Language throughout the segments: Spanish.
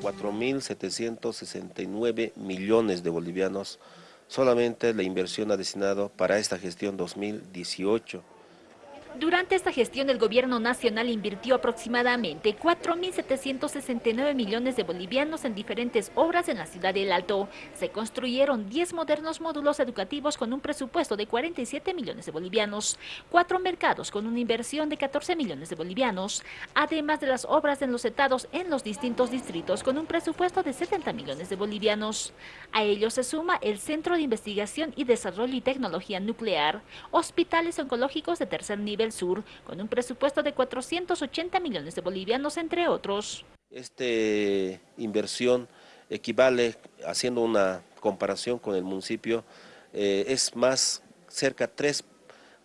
4.769 millones de bolivianos. Solamente la inversión ha destinado para esta gestión 2018. Durante esta gestión el gobierno nacional invirtió aproximadamente 4.769 millones de bolivianos en diferentes obras en la ciudad del Alto. Se construyeron 10 modernos módulos educativos con un presupuesto de 47 millones de bolivianos, cuatro mercados con una inversión de 14 millones de bolivianos, además de las obras en los estados en los distintos distritos con un presupuesto de 70 millones de bolivianos. A ello se suma el Centro de Investigación y Desarrollo y Tecnología Nuclear, hospitales oncológicos de tercer nivel Sur, con un presupuesto de 480 millones de bolivianos, entre otros. Esta inversión equivale, haciendo una comparación con el municipio, eh, es más, cerca tres,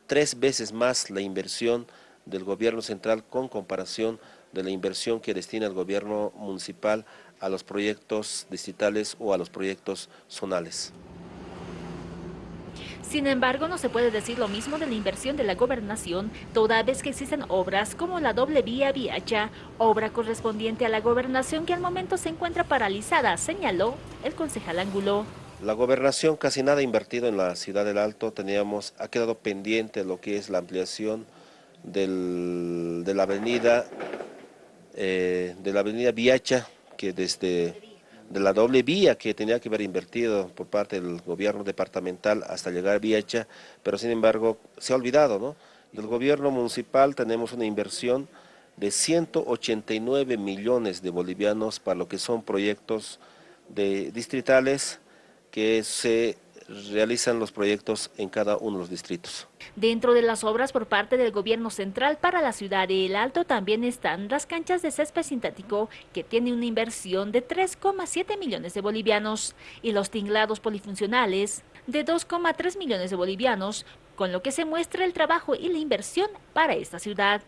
tres veces más la inversión del gobierno central con comparación de la inversión que destina el gobierno municipal a los proyectos distritales o a los proyectos zonales. Sin embargo, no se puede decir lo mismo de la inversión de la gobernación, toda vez que existen obras como la doble vía Viacha, obra correspondiente a la gobernación que al momento se encuentra paralizada, señaló el concejal Ángulo. La gobernación casi nada invertido en la ciudad del Alto, teníamos, ha quedado pendiente lo que es la ampliación de la avenida, eh, de la avenida Viacha, que desde de la doble vía que tenía que haber invertido por parte del gobierno departamental hasta llegar a Viacha, pero sin embargo se ha olvidado, ¿no? Del gobierno municipal tenemos una inversión de 189 millones de bolivianos para lo que son proyectos de distritales que se realizan los proyectos en cada uno de los distritos. Dentro de las obras por parte del gobierno central para la ciudad de El Alto también están las canchas de césped sintético que tiene una inversión de 3,7 millones de bolivianos y los tinglados polifuncionales de 2,3 millones de bolivianos, con lo que se muestra el trabajo y la inversión para esta ciudad.